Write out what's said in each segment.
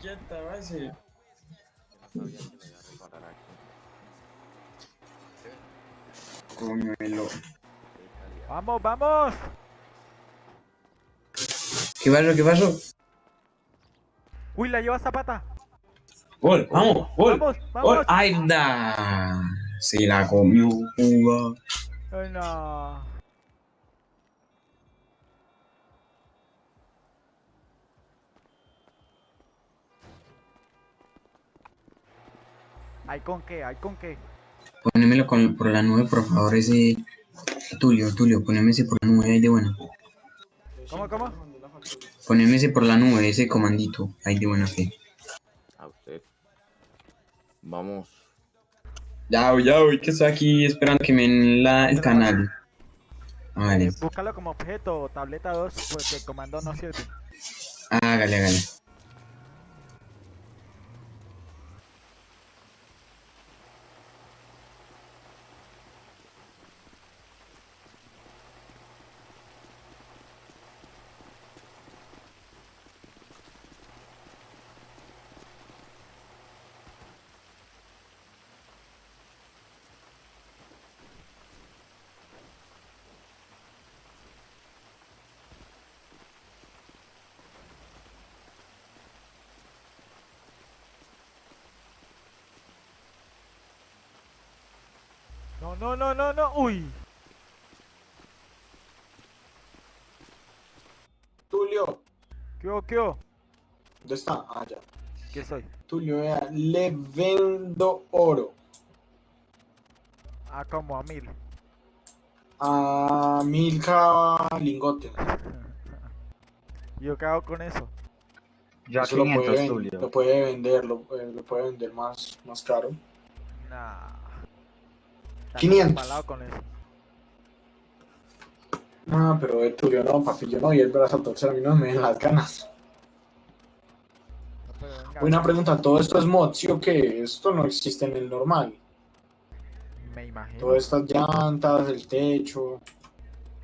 Quieta, base. Yo no sabía que lo iba a reparar aquí. Coñuelo. Qué calidad. ¡Vamos, vamos! ¿Qué pasó? ¿Qué pasó? ¡Uy, la lleva Zapata! Gol, vamos, gol. ¡Vamos, Gol. vamos! Ay, da. Se la comió, juga. ¡Ay, no! ¿Hay con qué? ¿Hay con qué? Ponémelo con, por la nube, por favor, ese. Tulio, Tulio, poneme ese por la nube ahí de buena. ¿Cómo, cómo? Poneme ese por la nube, ese comandito, ahí de buena fe. A usted. Vamos. Ya, ya, voy que estoy aquí esperando que me den la, el canal. Ah, Vale, búscalo como objeto, tableta 2, porque el comando no sirve. hágale, hágale. No, no, no, no, no. ¡Uy! Tulio, ¿Qué hubo, qué hubo? ¿dónde está? Ah, ya. ¿Qué soy? Tulio, vea, le vendo oro Ah, como a mil. a Milka lingote. ¿Yo qué hago con eso? Ya Eso lo 500, puede, Tulio. lo puede vender, lo, eh, lo puede vender más, más caro. Nah. Está 500. empalado con eso. No, pero de Tulio no, papi, yo no, y el brazo a torcer, a mí no me den las ganas. No, Buena pregunta, ¿todo esto es mod, sí o qué? Esto no existe en el normal. Me imagino. Todas estas llantas, el techo.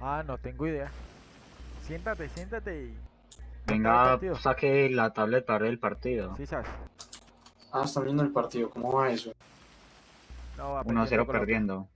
Ah, no tengo idea. Siéntate, siéntate y... Venga, saque la tablet para ver el partido. Sí, sabes. Ah, están viendo el partido, ¿cómo va eso? No, va 1-0 perdiendo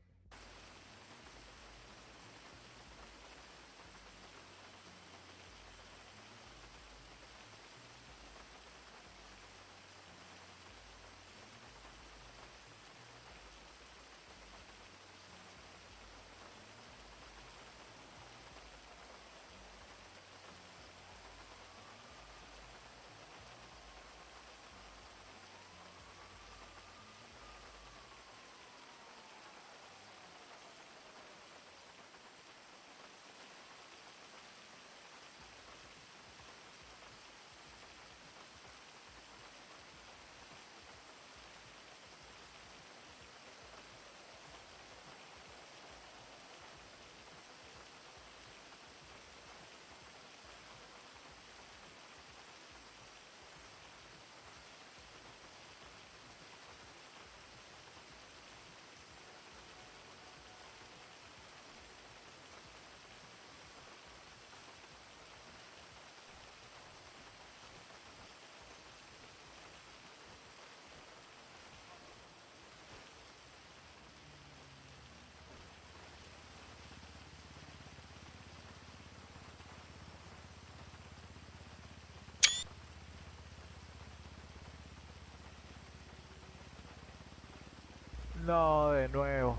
No, de nuevo.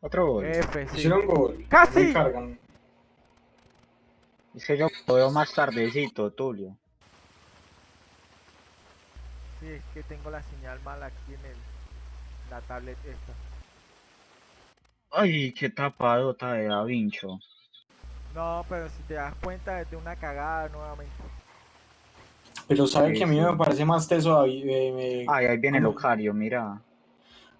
Otro gol. F, sí. Hicieron gol. ¡Casi! Me cargan. Es que yo lo veo más tardecito, Tulio. Sí, es que tengo la señal mal aquí en el, la tablet esta. Ay, qué tapadota de Da Vincho. No, pero si te das cuenta es de una cagada nuevamente. Pero sabe Sí, que a mí sí. me parece más teso, David, eh, me- Ay, ahí viene ¿Cómo? Locario, mira.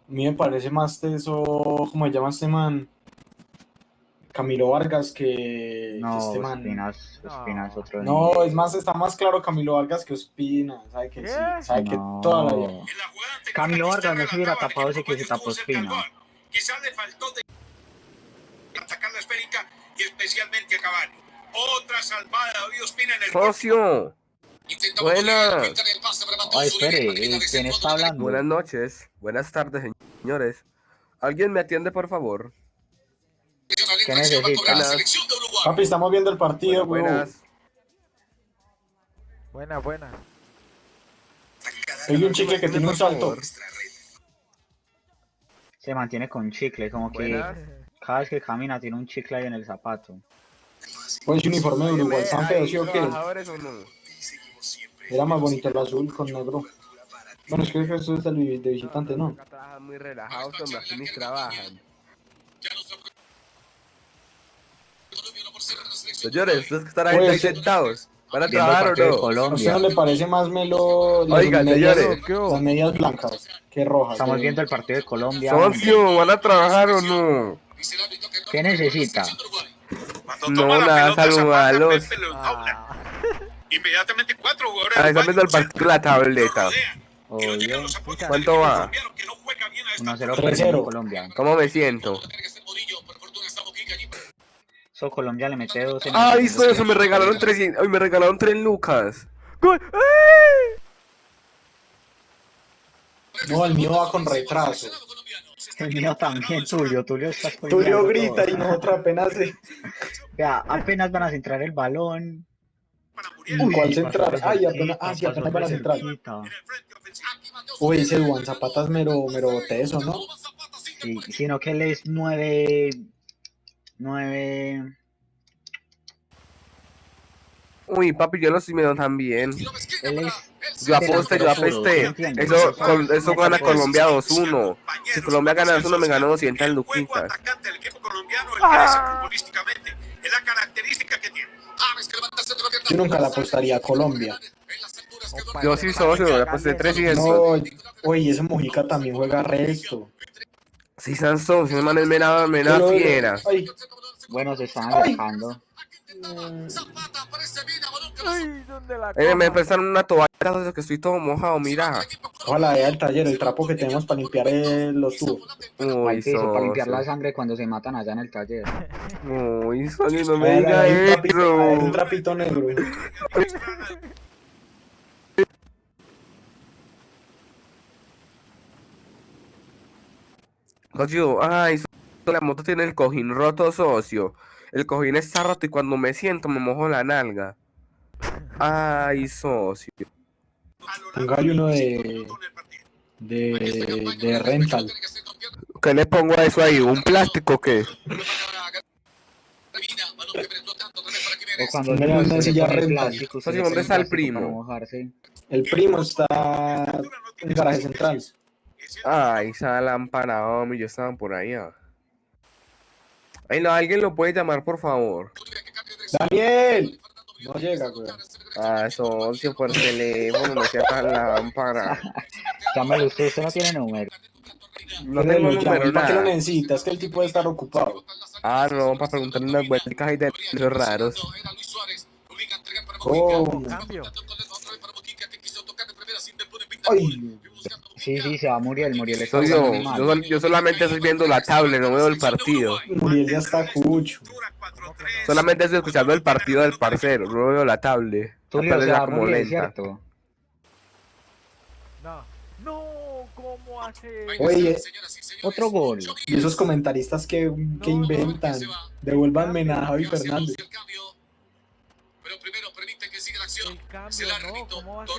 A mí me parece más teso, ¿cómo se llama este man? Camilo Vargas que, que No, este man. Espinas, No. Espinas otro No, nivel. es más, está más claro Camilo Vargas que Ospina, sabe que sí, sabe que No. toda la vida. Camilo Vargas no se hubiera tapado ese que se tapó Espina. Quizás le faltó de atacar la esférica y especialmente a Cavani. Otra salvada de David Ospina en el. Socio, Buenas. Ay, espere, ¿quién está hablando? Buenas noches, buenas tardes, señores. ¿Alguien me atiende, por favor? ¿Qué necesita? Papi, estamos viendo el partido, Bueno, weón. buenas. Buena, buena. Hay un chicle que tiene un salto. Se mantiene con chicle, como que Buenas. cada vez que camina tiene un chicle ahí en el zapato. Pues ese uniforme de Uruguay, Dime, ¿están feos, ¿hay sí o qué? Era más bonito el azul con negro. Bueno, es que eso es el de visitante, ¿no? Acá trabajan muy relajados, hombre, aquí ni trabajan. Señores, ustedes que están ahí ahí sentados, ¿van a trabajar o no? ¿A usted Colombia. no le parece más melo las, Oiga, medias, señores. Las medias blancas que rojas? Estamos viendo el partido de Colombia. Socio, ¿van a trabajar o no? ¿Qué necesita? No, nada, saludarlos. Inmediatamente cuatro jugadores. Ah, están viendo el partido de la tableta. Los apoyos ¿Cuánto va? colombiano que no juega bien a esta 1-0 Tres perdió cero. Colombia. ¿Cómo me siento? So Colombia le mete dos en el Ay, segundo socio, me regalaron 300, ay, me regalaron 3 lucas. No, el mío va con retraso. El mío también, Tulio. Tulio está Tulio grita todo. y nosotros apenas... se- Vea, apenas van a centrar el balón. ¿En cuál pasó centrar? Ay, apenas, ah, sí, apenas van a centrar. cerquita. Uy, ese Duan Zapata es mero, mero teso, ¿no? Sí, sino que él es nueve... Nueve... Uy, papi, yo lo estoy viendo también. Él es... Yo aposté, yo delantero puro, ¿sí apesté. entiendes? Eso, con- eso gana Colombia 2-1. Si Colombia gana 2-1, me ganó 200 luquitas. del equipo colombiano, el que es futbolísticamente. Es la característica que tiene. Yo nunca la apostaría a Colombia. Yo sí socio, le aposté 300. No, oye, ese Mojica también juega resto. Sí, Sansón, si no man es mera, mera Pero- fiera. Ay, Bueno, se están Ay. acercando. Ay, ¿dónde la Eh, me prestaron una toalla de que estoy todo mojado, mira. ojalá vea el taller, el trapo que tenemos para limpiar eh, los tubos. Uy, piso para limpiar la sangre cuando se matan allá en el taller. Uy, socio, no me Ahí diga hay un trapito, hay un eso. trapito negro. Socio, ay, la moto tiene el cojín roto, socio. El cojín está roto y cuando me siento me mojo la nalga. Ay, socio. Póngale uno de, de, de rental. ¿Qué le pongo a eso ahí? ¿Un plástico o qué? O cuando Póngale llueve, una silla rental. le ¿dónde está el primo? El primo está en el garaje central. Ay, esa lámpara, hombre, yo estaba por allá. Ay, no, alguien lo puede llamar, por favor. ¡Daniel! No llega, güey. Ah, socio, por teléfono, no sea tan lámpara. Llámalo usted, usted no tiene número. No tengo Lo llamo, número, ¿Para qué lo nada. necesita? Es que el tipo debe estar ocupado. Ah, no, para preguntarle unas vueltas ahí de esos raros. Oh, Cambio. ay, Sí, sí, se va Muriel, Muriel está Soy yo, yo, sol- yo solamente estoy viendo la tablet, no veo el partido. Muriel ya está cucho. Solamente estoy escuchando el partido del parcero, no veo la tablet. Tulio, La tablet se va está como Muriel, lenta. ¿cierto? No. No, ¿cómo hace? Oye, Otro gol. y esos comentaristas que, que inventan. Devuélvanme a Javi Fernández. No, ¿cómo hace?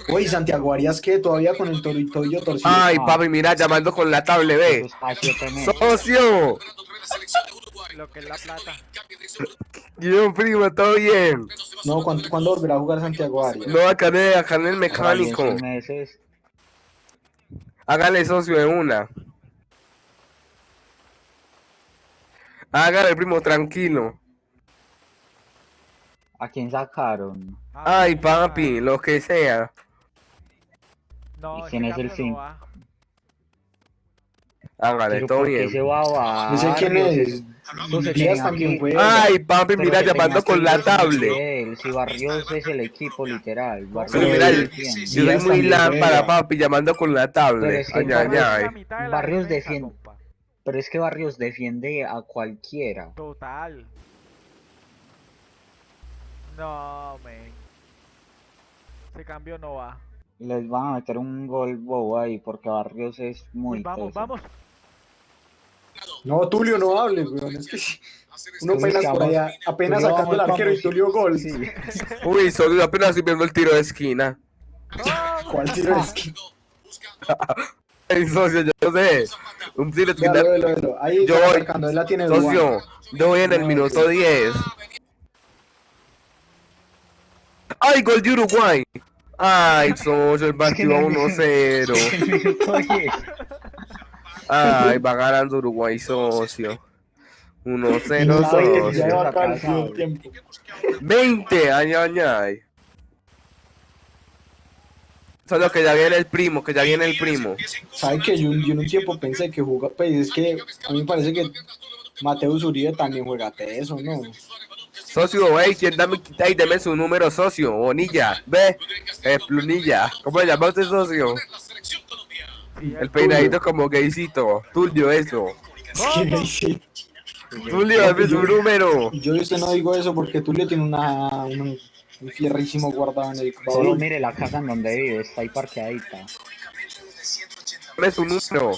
Oye, Santiago Arias, que todavía con el torito y yo torcido. Ay, papi, mira, llamando con la tablet, ve. ¡Socio! Lo que es la plata. Yo, primo, todo bien. No, ¿cuándo, ¿cuándo volverá a jugar Santiago Arias? No, acá en el, acá en el mecánico. Hágale socio de una. Hágale, primo, tranquilo. ¿A quién sacaron? Ay, papi, lo que sea. No, ¿Y quién es el cambio fin? no va. Hágale, Pero todo ¿por qué bien. se va a No sé quién es. Díaz también juega. Ay, papi, mira, llamando con la tablet. Si Barrios es el equipo literal. Barrios Pero mira, es yo el cien. yo soy muy lámpara, papi, llamando con la tablet. Barrios defiende-. Pero es que Barrios defiende a cualquiera. Total. No, men. Este cambio no va. Les van a meter un gol bobo ahí porque Barrios es muy Uy, vamos, teso. vamos. No, Tulio, no hables, weón. Es que uno apenas por allá, apenas Tulio, sacando el arquero y. Tulio gol. Sí. Uy, solo apenas estoy viendo el tiro de esquina. ¿Cuál tiro es que? Ay, socio, yo no sé. Un tiro de esquina. Ahí Yo está voy. marcando, él la tiene Socio, yo voy en el minuto 10. ¡Ay, gol de Uruguay! ¡Ay, socio, el partido no- 1-0! Minuto diez. ¡Ay, va ganando Uruguay, socio! 1-0, La vez, socio. ya va a acabar el Atrasado. segundo tiempo. 20, ay, ay, ay. Solo que ya viene el primo, que ya viene el primo. ¿Sabe que yo, yo en un tiempo pensé que jugaba, pues es que a mí me parece que Mateus Uribe también juega eso, ¿no? Socio, ¿quién dame, ey, deme su número, socio? Bonilla, ve, eh, Plunilla. ¿Cómo se llama usted, socio? El peinadito como gaycito. Tulio, eso. Tulio, dame su número. Yo usted no digo eso porque Tulio tiene una, un, un fierrísimo guardado en el baúl. mire la casa en donde vive, está ahí parqueadita. Dame su número.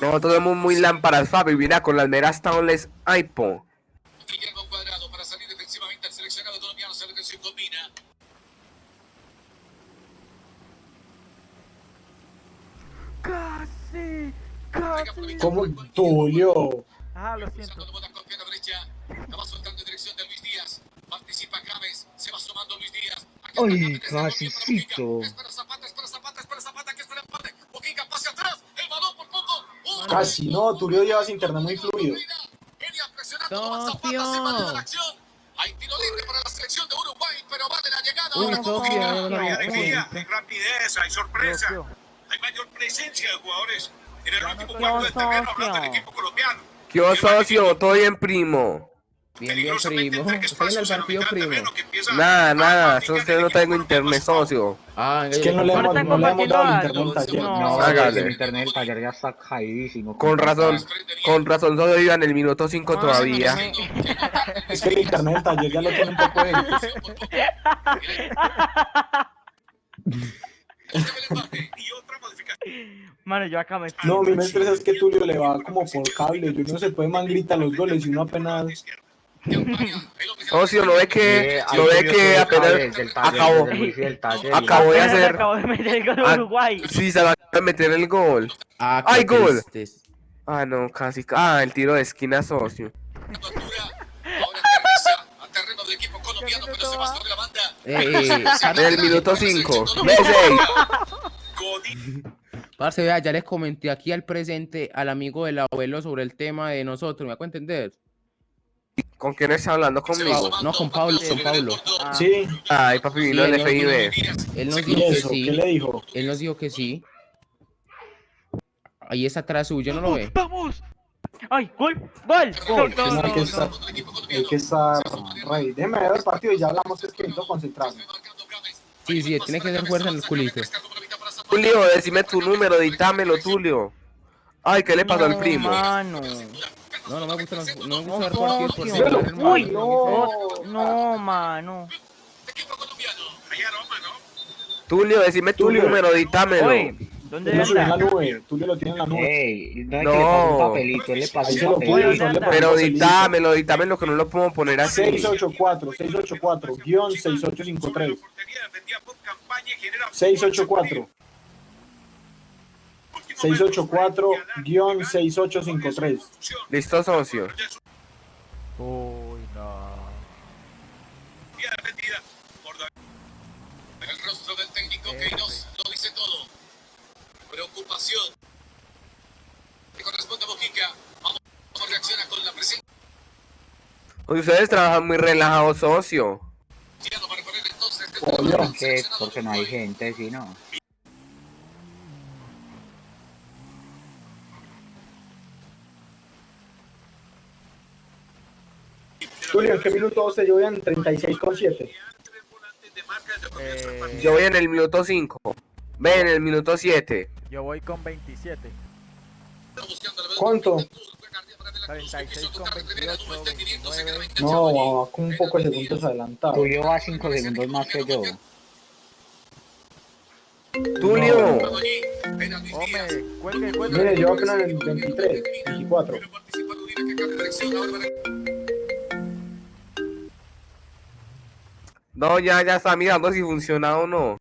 Nosotros somos muy lámparas, Fabi. Mira, con las meras tablets iPhone. Guillermo Cuadrado para salir defensivamente el seleccionado colombiano se ve que se combina. Casi, casi. ¿Cómo? Ah, lo siento. Sacando bola con pierna derecha. La va soltando en dirección de Luis Díaz. Participa James. Se va sumando Luis Díaz. Aquí está Ay, James, es el casicito. Casi, no, Tulio lleva su internet muy fluido. Acción. Hay tiro libre para la selección de Uruguay, pero vale la llegada. Ahora Mojica. Hay alegría, hay rapidez, hay sorpresa. Hay mayor presencia de jugadores en el último no cuarto del te terreno, socio. hablando del equipo colombiano. ¿Qué os socio? ¿Todo bien, primo? Bien, bien, primo. ¿Está en el partido, primo? Nada, nada. Yo usted no tengo internet, socio. Ah, Es que no le hemos, no le hemos dado el internet al taller. No, Hágale. el internet del taller ya está caídísimo. Con razón, con razón, solo iba en el minuto 5 Ah, todavía. Es que el internet del taller ya lo tiene un poco de Y otra modificación. Mano, yo acá me No, mi me estresa es que Tulio le va como por cable. Yo no se puede man grita los goles y uno apenas. Socio, ¿no ve que, Sí, no subió que apenas acabó, acabó de hacer, Acabo de meter el gol de Ah, Uruguay. sí, se va a meter el gol. Ah, ¡Ay, gol! Ah, no, casi, ah, el tiro de esquina, socio. A va. En el minuto 5, ve 6. Godín. Parce, vea, ya les comenté aquí al presente al amigo del abuelo sobre el tema de nosotros, ¿me hago entender? ¿Con quién está hablando conmigo? No, con Pablo, con Pablo. Ah, Sí, Ay, papi, vino Sí, el no, FIB. Él nos ¿y dijo que eso? ¿Qué le dijo? él nos dijo que sí. Ahí está atrás suyo, ¿no lo ve? ¡Vamos! ¡Ay, gol! ¡Gol! Gol, no, hay que estar, hay que estar rey. Déjeme ver el partido y ya hablamos que es que necesito concentrarme. Sí, sí, tiene que hacer fuerza en el culito. Tulio, decime tu número, dítamelo, Tulio. Ay, ¿qué le pasó al primo? Mano. No, no me gustan los, no me gusta ver partidos por hermano. Uy, no. No, mano. Hay aroma, ¿no? Tulio, decime tu Tulio. número, dítamelo. Oye, ¿dónde la nube. Tulio lo tiene en la nube. Ey, no hay No. que le un papelito, él le pasó Ahí un papelito. pasó Pero dítamelo, dítamelo que no lo podemos poner así. 684, 684, guion 6853. Portería defendía con campaña y genera 684. 684, guion 6853. Listo, socio. Uy, no. Bien defendida por David. El rostro del técnico Queiroz lo dice todo. Preocupación. Que corresponde a Mojica. Vamos a reaccionar con la presencia Ustedes trabajan muy relajados, socio. para poner entonces este Pollo. ¿Por qué? Porque no hay gente, si no. Tulio, ¿en qué minuto se llevan 36,7? Eh, Yo voy en el minuto 5. Ve en el minuto 7. yo voy con 27. ¿Cuánto? 36 con 28, 29. No, va con un poco de segundos adelantado. Tulio va 5 segundos más que yo. Tulio. Hombre, cuelgue, cuelgue. Mire, yo apenas en el 23, 24. No, ya, ya está mirando si funciona o no.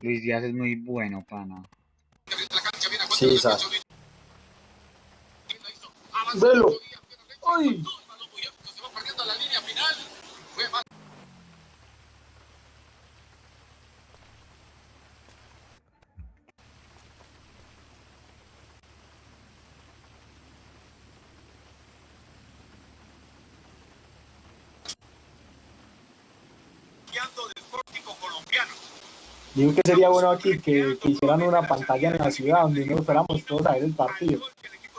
Luis Díaz es muy bueno, pana. Sí, sabes. Velo. ¡Ay! Del pórtico colombiano. Digo que sería bueno aquí que, que hicieran una pantalla en la ciudad donde nos fuéramos todos a ver el partido.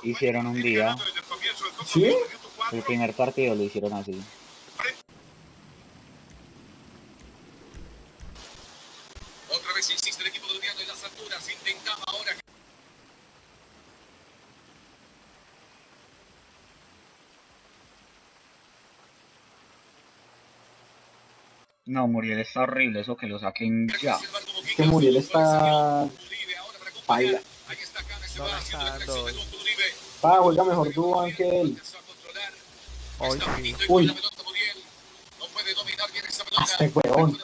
Hicieron un día. ¿Sí? El primer partido lo hicieron así. Otra vez insiste el equipo colombiano en las alturas. Intentaba ahora. No, Muriel está horrible, eso que lo saquen ya. Es que Muriel está... Cane, se No va la está dando Uribe. Pa, juega mejor Duan que él. Hoy sí. Uy. Este huevón.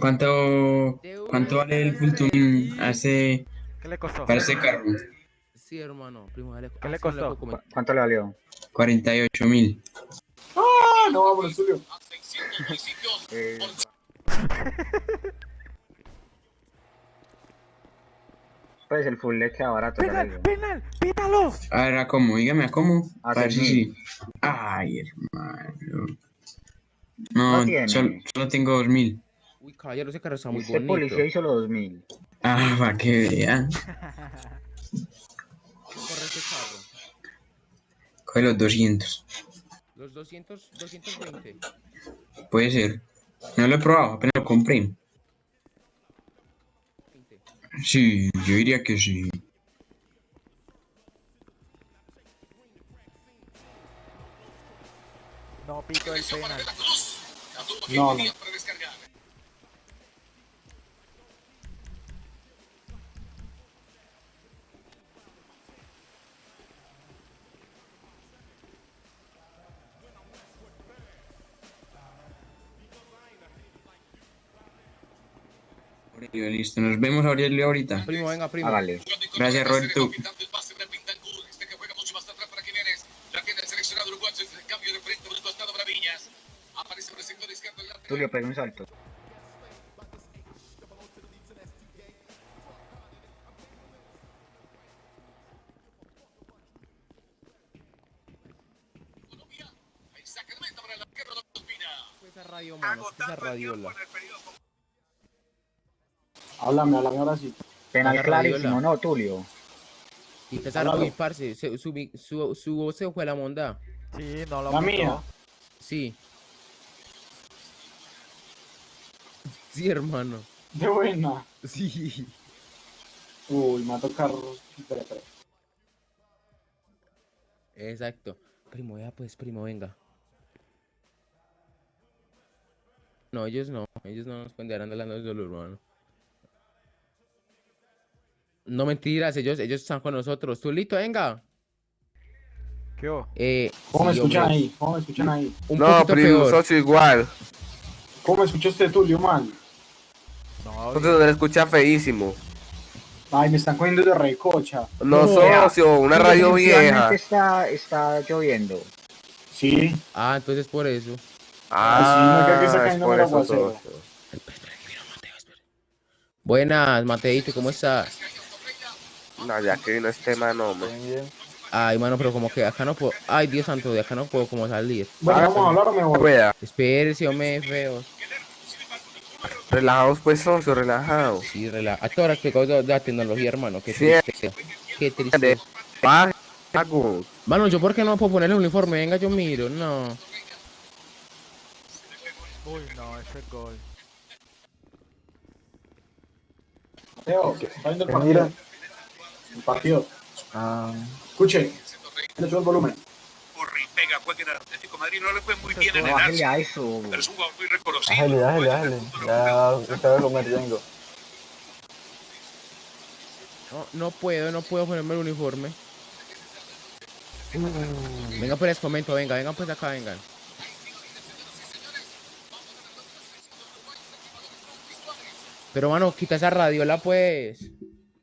¿Cuánto, cuánto vale el a ese, ¿Qué le costó? para ese carro? Sí, hermano, primo, dale. ¿Qué le costó? puedo comentar. ¿Cu- ¿Cuánto le valió? 48 mil. Ah, no, 600 municipios. Eh, pues el full le queda barato, digo. ¡Penal! ¡Pítalo! A ver, ¿a cómo? Dígame, ¿a cómo? A ver si 6.000. sí. Ay, hermano. No No, solo, solo tengo 2000. Uy, caballero, ese carro está muy Este bonito. policía hizo los 2000. Ah, para que vean. Corre ese carro. Coge los 200. Los 200, 220. Puede ser. No lo he probado, apenas lo compré. 20. Sí, yo diría que sí. No pito el penal. No, no. Aurelio, listo. Nos vemos, Aurelio, ahorita. Primo, venga, primo. Hágale. Gracias, Roberto. Tulio, pega un salto. Colombia. Ahí saca el Háblame, háblame ahora sí. Penal clarísimo, radiola. no, Tulio. Y esa Háblalo. uy, parce, se- su, mi- su, su voz se fue la monda. Sí, no lo La pitó. mía. Sí. Sí, hermano. De buena. Sí. Uy, me va a tocar. Espera, espera. Exacto. Primo, ya pues, primo, venga. No, ellos no. Ellos no nos pendejarán hablando de solo, hermano. No mentiras, ellos, ellos están con nosotros. Tulito, venga. ¿Qué? Eh, ¿Cómo me sí, escuchan hombre, ahí? ¿Cómo me escuchan ahí? Un No, poquito primo, socio igual. ¿Cómo me escucha usted, Tulio, man? No, se le escucha feísimo. Ay, me están cogiendo de recocha. No, socio, una radio vieja. Está, está lloviendo. Sí. Ah, entonces por eso. Ah, sí, no creo que está es cayendo por eso, socio. Buenas, Mateito, ¿cómo estás? No, ya que vino este mano, hombre. Ay, mano, pero como que acá no puedo. Ay, Dios santo, de acá no puedo como salir. Bueno, vamos a hablar o me voy. Rueda. Espérese, hombre, feo. Relajados, pues, socio, relajados. Sí, relaja. A todas las que de la tecnología, hermano. Qué Sí. triste. Qué triste. Mano, yo por qué no puedo poner el uniforme, venga, yo miro, no. Uy, no, ese es gol. Viendo el partido. Ah, Escuche, le subo el volumen. Corre y pega, juega en el Atlético de Madrid. No le fue muy bien en el Arsenal, pero es un jugador muy reconocido. Bájale, bájale, bájale. Ya estaba convirtiendo. No, no puedo, no puedo ponerme el uniforme. Venga, pues les comento, venga, vengan pues acá, vengan. Pero mano, quita esa radiola pues.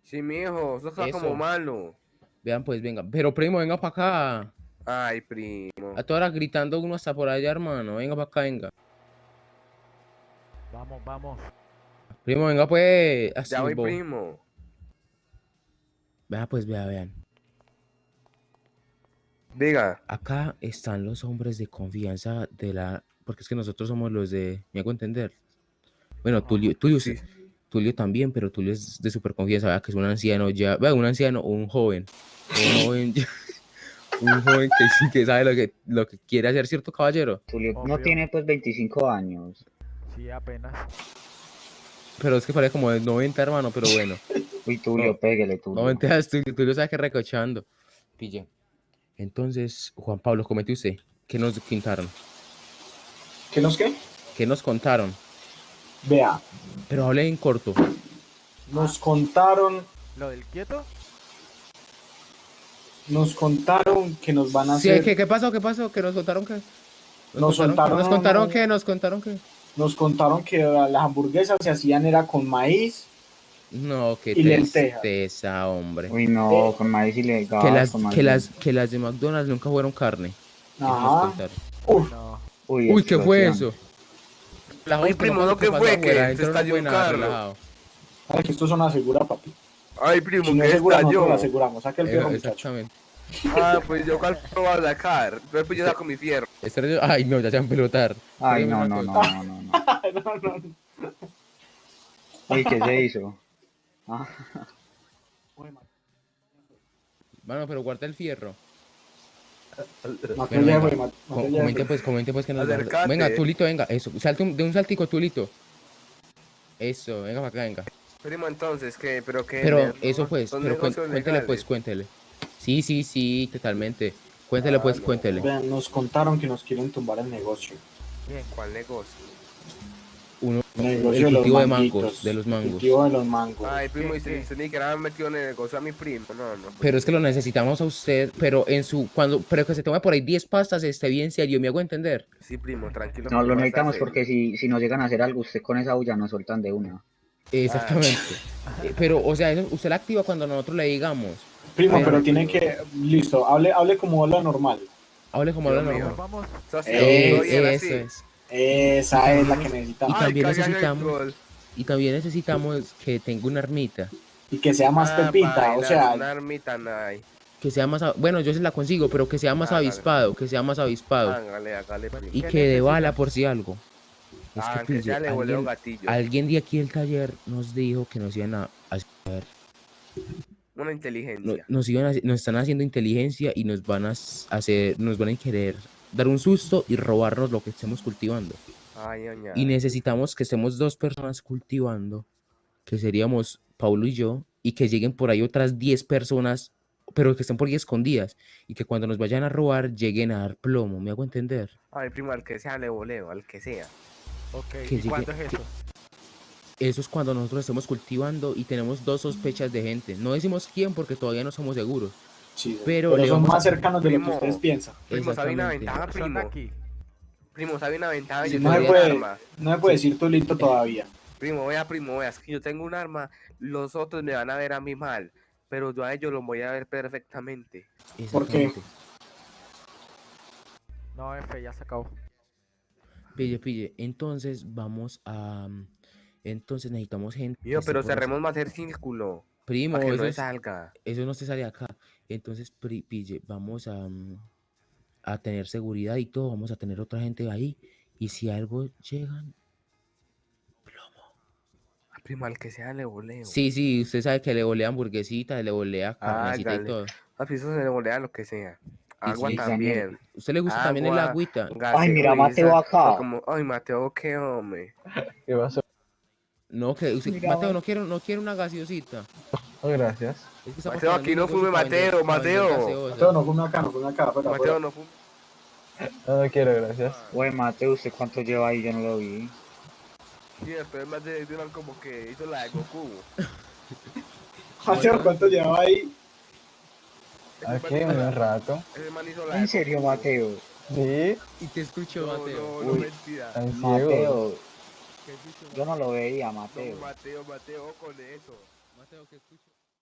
Sí, mijo, eso está Eso. como malo. Vean pues, venga. Pero primo, venga para acá. Ay, primo. A todas horas gritando uno hasta por allá, hermano. Venga para acá, venga. Vamos, vamos. Primo, venga pues. Así, Ya voy, bo. primo. Vea pues, vea, vean. Diga. Acá están los hombres de confianza de la... Porque es que nosotros somos los de... ¿Me hago entender? Bueno, Tulio, Tulio, Sí. Tulio también, pero Tulio es de super confianza, vea que es un anciano ya... Vea, un anciano o un joven. Un joven, ya- un joven que sí que sabe lo que, lo que quiere hacer, ¿cierto, caballero? Tulio no tiene pues 25 años. Sí, apenas. Pero es que parece como de 90, hermano, pero bueno. Uy, Tulio, No. pégale, Tulio. No mentiras, Tulio, Tulio sabe que recochando. Pille. Entonces, Juan Pablo, comente usted. ¿Qué nos contaron? ¿Qué nos qué? ¿Qué nos contaron? Vea, Pero hable en corto. nos contaron, ¿Lo del quieto? nos contaron que nos van a Sí, hacer, ¿qué, ¿qué pasó? ¿Qué pasó? ¿Que nos contaron que? Nos contaron, contaron- nos contaron que, nos contaron que. nos contaron que las hamburguesas se hacían era con maíz, No, qué Y tristeza, hombre. Uy, no, Eh, con maíz ilegal. Que las, que las, que las de McDonald's nunca fueron carne. Nos ajá, No. Uy, Uy, ¿qué fue eso? La host, primo, no ¿no qué pasó fue? Que se estalló un carro. ay, que esto son asegura, papi. Ay, primo, Si no que estalló. aseguramos, saque el Eh, fierro, muchacho. exactamente. Ah, pues yo cuál voy a sacar. Después yo saco mi fierro. Este Ay, no, ya se van a pelotar. Ay, no, una no, no, no, no, no. no, no, no. Uy, ¿qué se hizo? Ah, Bueno, pero guarda el fierro. Comente pues, comente pues que nos Acércate. Venga, Tulito, venga, eso. Salte un- de un saltico, Tulito. Eso, venga para acá, venga. Primo, entonces, ¿qué? ¿Pero qué? Pero ¿No? eso pues, ¿Son pero cuen- negocios cuéntele pues, legales? cuéntele. Sí, sí, sí, totalmente. Cuéntele pues, Ah, no. cuéntele. Vean, nos contaron que nos quieren tumbar el negocio. ¿Cuál negocio? Uno, El de cultivo de manguitos, mangos, de los El mangos. cultivo de los mangos. Ay, primo, y ¿Qué, si se ni que metido en el negocio a mi primo. No, no. pues, Pero es que lo necesitamos a usted, pero en su, cuando, pero que se tome por ahí 10 pastas, esté bien serio, me hago entender. Sí, primo, tranquilo. no, lo necesitamos hacer. porque si, si nos llegan a hacer algo, usted con esa bulla nos soltan de una. Exactamente. Eh, Pero, o sea, eso usted la activa cuando nosotros le digamos. Primo, Pero- pero tiene que, listo, hable, hable como habla normal. Hable como habla normal. Vamos. Eh, eso es. Esa es la que Y necesitamos. también Ay, cagan el necesitamos-. Y también necesitamos que tenga una armita. Y que sea más Ah, pepita, o sea, Una ermita. Que sea más, bueno, yo se la consigo, pero que sea más avispado, que sea más avispado. Y ¿Qué que de bala por si algo. Es Ah, que, que pille, ya le volvió alguien, gatillo. alguien de aquí del taller nos dijo que nos iban a hacer, Una inteligencia. nos iban a nos están haciendo inteligencia y nos van a hacer, nos van a querer dar un susto y robarnos lo que estemos cultivando. Ay, oña. Y necesitamos que estemos dos personas cultivando, que seríamos Paulo y yo, y que lleguen por ahí otras 10 personas, pero que estén por ahí escondidas, y que cuando nos vayan a robar lleguen a dar plomo, ¿me hago entender? Ay, primo, al que sea le voleo, al que sea. Ok, Que ¿y llegue- cuándo es que- eso? Eso es cuando nosotros estemos cultivando y tenemos dos sospechas de gente. No decimos quién porque todavía no somos seguros. Sí, pero son más cercanos de lo que ustedes piensan. Primo, ¿sabe una ventaja, primo? aquí. Primo, ¿sabe una ventaja? Sí, Yo no, un puede, arma. no me puede decir Tulito todavía. Primo, vea, primo, vea, es que yo tengo un arma, los otros me van a ver a mí mal, pero yo a ellos los voy a ver perfectamente. ¿Por qué? No, F, ya se acabó. Pille, pille. Entonces vamos a... mm, Entonces necesitamos gente. Mío, pero cerremos más el círculo, Primo, para que eso, no es- salga. eso no se sale acá. Entonces, pri- pille, vamos a, mm, a tener seguridad y todo. Vamos a tener otra gente ahí. Y si algo llegan... Ah, Primo, al que sea le voleo. Sí, sí, usted sabe que le volea hamburguesita, le volea carnecita y todo. Papi, eso se le molea lo que sea. Agua sí, también. ¿Usted le gusta también el agüita? Ay, mira, Mateo acá. Como, ay, Mateo, qué hombre. ¿Qué pasó? No, que usted- Mira, Mateo, no quiero, no quiero una gaseosita. Oh, gracias. Es que Mateo, aquí no fume, Mateo, Mateo. Mateo, no fume acá, no fume acá. Fuera, Mateo, fuera. no fume. No, no quiero, gracias. Güey, Mateo, ¿usted cuánto lleva ahí? Yo no lo vi. Sí, después más de Dylan como que hizo la de Goku. Mateo, ¿cuánto llevaba ahí? Aquí, un la- rato. Ese man hizo la de ¿En serio. Mateo? Sí, Y te escucho, No, Mateo. no, no, Uy. mentira. Mateo, ¿Qué escucho, yo no lo veía, No, Mateo. Mateo, Mateo, con eso. Mateo, ¿qué escucho?